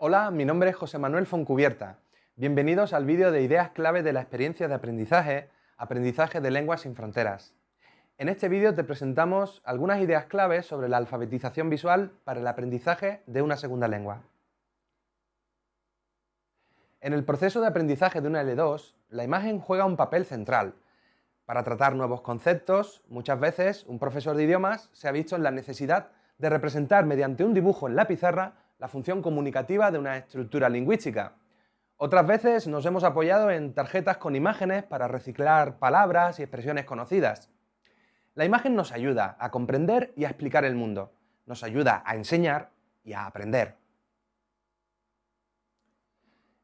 Hola, mi nombre es José Manuel Foncubierta. Bienvenidos al vídeo de ideas clave de la experiencia de aprendizaje, aprendizaje de lenguas sin fronteras. En este vídeo te presentamos algunas ideas claves sobre la alfabetización visual para el aprendizaje de una segunda lengua. En el proceso de aprendizaje de una L2, la imagen juega un papel central. Para tratar nuevos conceptos, muchas veces un profesor de idiomas se ha visto en la necesidad de representar mediante un dibujo en la pizarra la función comunicativa de una estructura lingüística. Otras veces nos hemos apoyado en tarjetas con imágenes para reciclar palabras y expresiones conocidas. La imagen nos ayuda a comprender y a explicar el mundo, nos ayuda a enseñar y a aprender.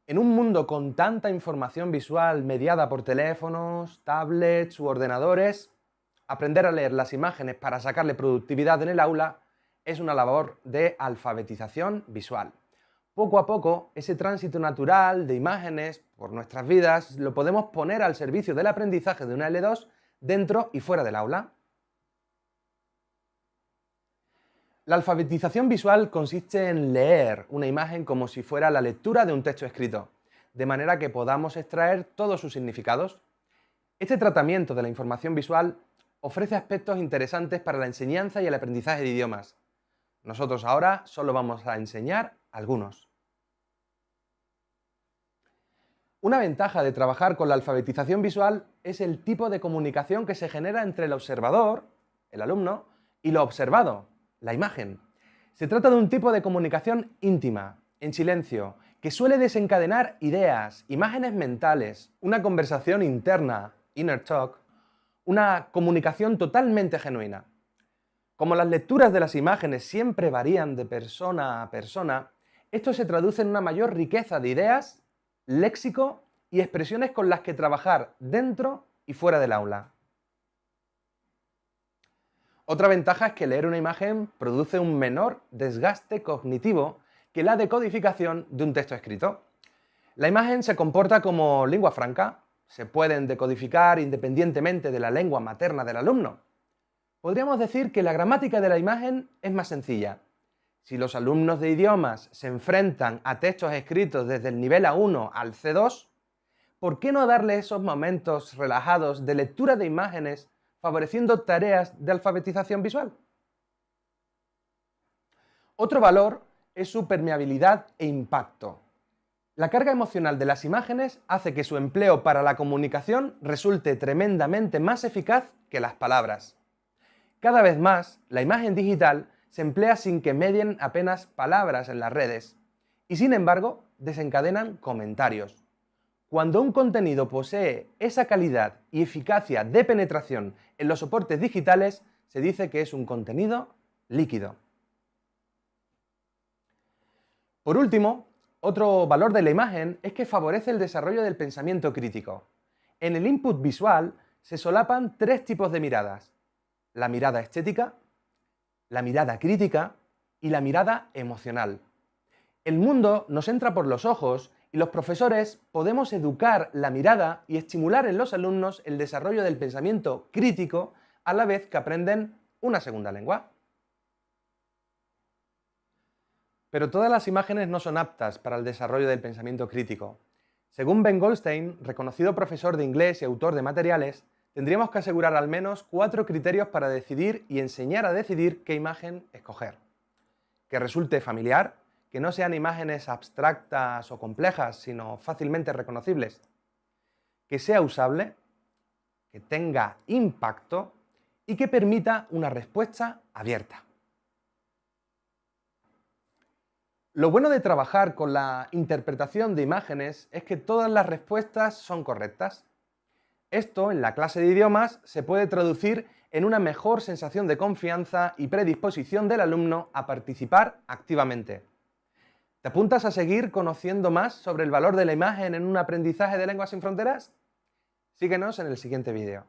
En un mundo con tanta información visual mediada por teléfonos, tablets u ordenadores, aprender a leer las imágenes para sacarle productividad en el aula es una labor de alfabetización visual. Poco a poco, ese tránsito natural de imágenes por nuestras vidas lo podemos poner al servicio del aprendizaje de una L2 dentro y fuera del aula. La alfabetización visual consiste en leer una imagen como si fuera la lectura de un texto escrito, de manera que podamos extraer todos sus significados. Este tratamiento de la información visual ofrece aspectos interesantes para la enseñanza y el aprendizaje de idiomas, nosotros ahora solo vamos a enseñar algunos. Una ventaja de trabajar con la alfabetización visual es el tipo de comunicación que se genera entre el observador, el alumno, y lo observado, la imagen. Se trata de un tipo de comunicación íntima, en silencio, que suele desencadenar ideas, imágenes mentales, una conversación interna, inner talk, una comunicación totalmente genuina. Como las lecturas de las imágenes siempre varían de persona a persona, esto se traduce en una mayor riqueza de ideas, léxico y expresiones con las que trabajar dentro y fuera del aula. Otra ventaja es que leer una imagen produce un menor desgaste cognitivo que la decodificación de un texto escrito. La imagen se comporta como lengua franca, se pueden decodificar independientemente de la lengua materna del alumno. Podríamos decir que la gramática de la imagen es más sencilla. Si los alumnos de idiomas se enfrentan a textos escritos desde el nivel A1 al C2, ¿por qué no darle esos momentos relajados de lectura de imágenes favoreciendo tareas de alfabetización visual? Otro valor es su permeabilidad e impacto. La carga emocional de las imágenes hace que su empleo para la comunicación resulte tremendamente más eficaz que las palabras. Cada vez más, la imagen digital se emplea sin que medien apenas palabras en las redes y sin embargo desencadenan comentarios. Cuando un contenido posee esa calidad y eficacia de penetración en los soportes digitales, se dice que es un contenido líquido. Por último, otro valor de la imagen es que favorece el desarrollo del pensamiento crítico. En el input visual se solapan tres tipos de miradas, la mirada estética, la mirada crítica y la mirada emocional. El mundo nos entra por los ojos y los profesores podemos educar la mirada y estimular en los alumnos el desarrollo del pensamiento crítico a la vez que aprenden una segunda lengua. Pero todas las imágenes no son aptas para el desarrollo del pensamiento crítico. Según Ben Goldstein, reconocido profesor de inglés y autor de materiales, tendríamos que asegurar al menos cuatro criterios para decidir y enseñar a decidir qué imagen escoger. Que resulte familiar, que no sean imágenes abstractas o complejas, sino fácilmente reconocibles. Que sea usable, que tenga impacto y que permita una respuesta abierta. Lo bueno de trabajar con la interpretación de imágenes es que todas las respuestas son correctas. Esto, en la clase de idiomas, se puede traducir en una mejor sensación de confianza y predisposición del alumno a participar activamente. ¿Te apuntas a seguir conociendo más sobre el valor de la imagen en un aprendizaje de lenguas sin fronteras? Síguenos en el siguiente vídeo.